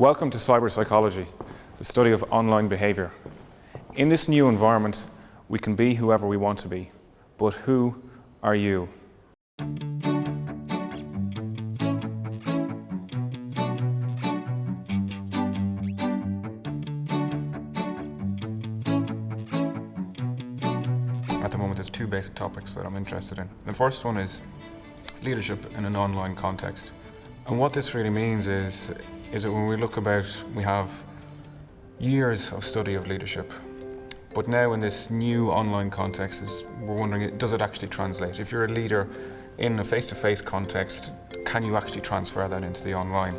Welcome to cyber psychology, the study of online behaviour. In this new environment, we can be whoever we want to be. But who are you? At the moment, there's two basic topics that I'm interested in. The first one is leadership in an online context. And what this really means is is that when we look about, we have years of study of leadership, but now in this new online context, is we're wondering, does it actually translate? If you're a leader in a face-to-face -face context, can you actually transfer that into the online?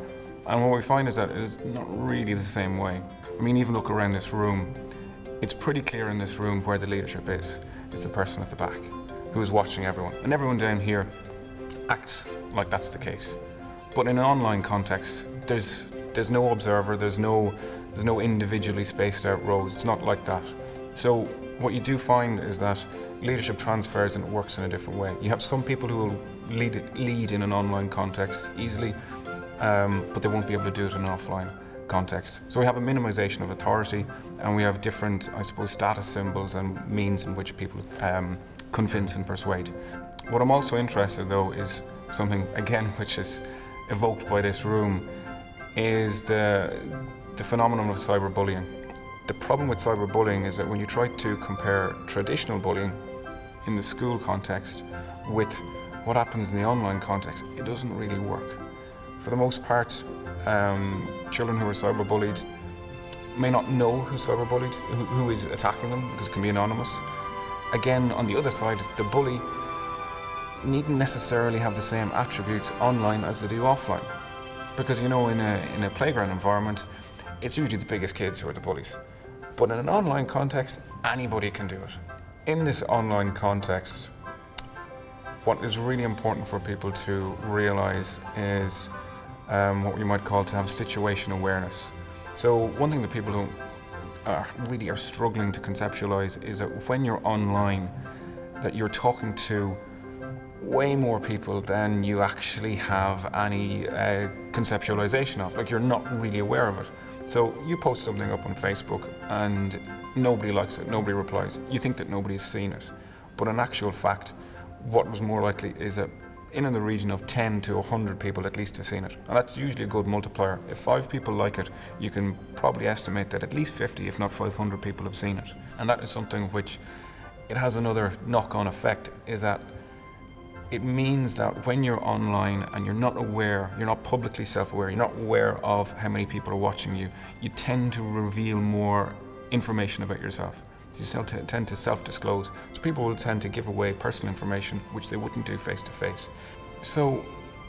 And what we find is that it is not really the same way. I mean, even look around this room, it's pretty clear in this room where the leadership is. It's the person at the back who is watching everyone. And everyone down here acts like that's the case. But in an online context, there's there's no observer, there's no there's no individually spaced out rows. It's not like that. So what you do find is that leadership transfers and it works in a different way. You have some people who will lead lead in an online context easily, um, but they won't be able to do it in an offline context. So we have a minimization of authority and we have different, I suppose, status symbols and means in which people um, convince and persuade. What I'm also interested though is something, again, which is evoked by this room, is the, the phenomenon of cyberbullying. The problem with cyberbullying is that when you try to compare traditional bullying in the school context with what happens in the online context, it doesn't really work. For the most part, um, children who are cyberbullied may not know who's cyberbullied, who, who is attacking them, because it can be anonymous. Again, on the other side, the bully needn't necessarily have the same attributes online as they do offline. Because you know, in a, in a playground environment, it's usually the biggest kids who are the bullies. But in an online context, anybody can do it. In this online context, what is really important for people to realize is um, what we might call to have situation awareness. So one thing that people don't uh, really are struggling to conceptualize is that when you're online, that you're talking to way more people than you actually have any uh, conceptualization of. Like you're not really aware of it. So you post something up on Facebook and nobody likes it, nobody replies. You think that nobody's seen it. But in actual fact, what was more likely is that in, the region of 10 to 100 people at least have seen it. And that's usually a good multiplier. If five people like it, you can probably estimate that at least 50, if not 500 people have seen it. And that is something which it has another knock-on effect, is that it means that when you're online and you're not aware, you're not publicly self-aware, you're not aware of how many people are watching you, you tend to reveal more information about yourself. You tend to self-disclose. So people will tend to give away personal information which they wouldn't do face-to-face. -face. So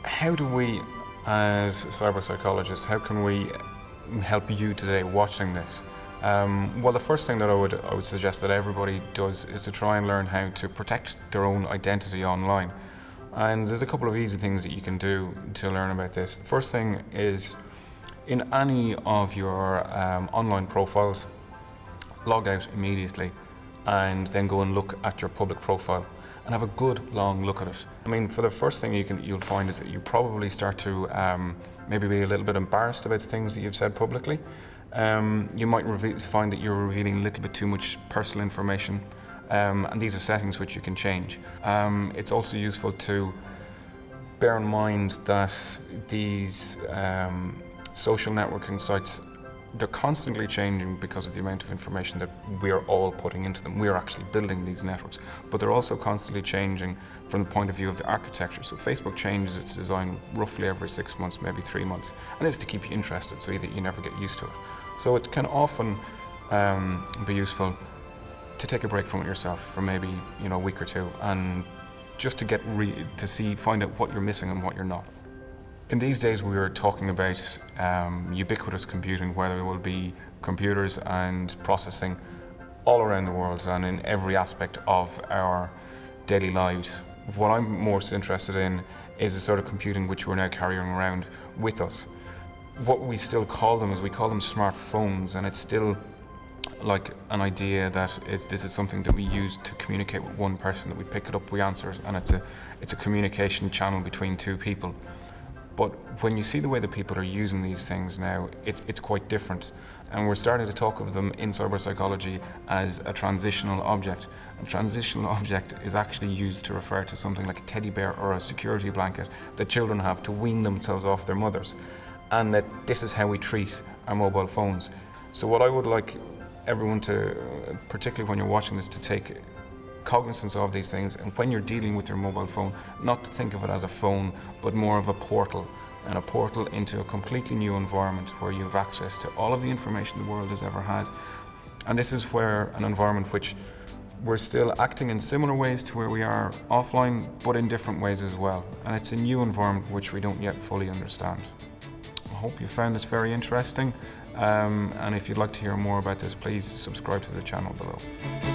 how do we, as cyber psychologists, how can we help you today watching this? Um, well, the first thing that I would, I would suggest that everybody does is to try and learn how to protect their own identity online. And there's a couple of easy things that you can do to learn about this. The first thing is in any of your um, online profiles, log out immediately and then go and look at your public profile and have a good long look at it. I mean, for the first thing you can, you'll find is that you probably start to um, maybe be a little bit embarrassed about the things that you've said publicly. Um, you might find that you're revealing a little bit too much personal information um, and these are settings which you can change. Um, it's also useful to bear in mind that these um, social networking sites they're constantly changing because of the amount of information that we're all putting into them. We're actually building these networks, but they're also constantly changing from the point of view of the architecture. So Facebook changes its design roughly every six months, maybe three months, and it's to keep you interested so that you never get used to it. So it can often um, be useful to take a break from it yourself for maybe you know a week or two and just to get to see find out what you're missing and what you're not. In these days we are talking about um, ubiquitous computing where there will be computers and processing all around the world and in every aspect of our daily lives. What I'm most interested in is the sort of computing which we're now carrying around with us. What we still call them is we call them smartphones and it's still like an idea that is, this is something that we use to communicate with one person, that we pick it up, we answer it, and it's a, it's a communication channel between two people. But when you see the way that people are using these things now, it's, it's quite different. And we're starting to talk of them in cyber psychology as a transitional object. A transitional object is actually used to refer to something like a teddy bear or a security blanket that children have to wean themselves off their mothers. And that this is how we treat our mobile phones. So what I would like everyone to, particularly when you're watching this, to take cognizance of these things and when you're dealing with your mobile phone, not to think of it as a phone, but more of a portal and a portal into a completely new environment where you have access to all of the information the world has ever had. And this is where an environment which we're still acting in similar ways to where we are offline, but in different ways as well. And it's a new environment which we don't yet fully understand. I hope you found this very interesting. Um, and if you'd like to hear more about this, please subscribe to the channel below.